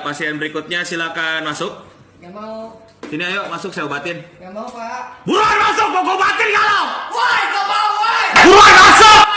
Pasien berikutnya silakan masuk. Gak mau. Sini ayo masuk saya obatin. Gak mau, Pak. Buruan masuk, mau obatin kalau. Woi, gak mau, woi! Buruan masuk.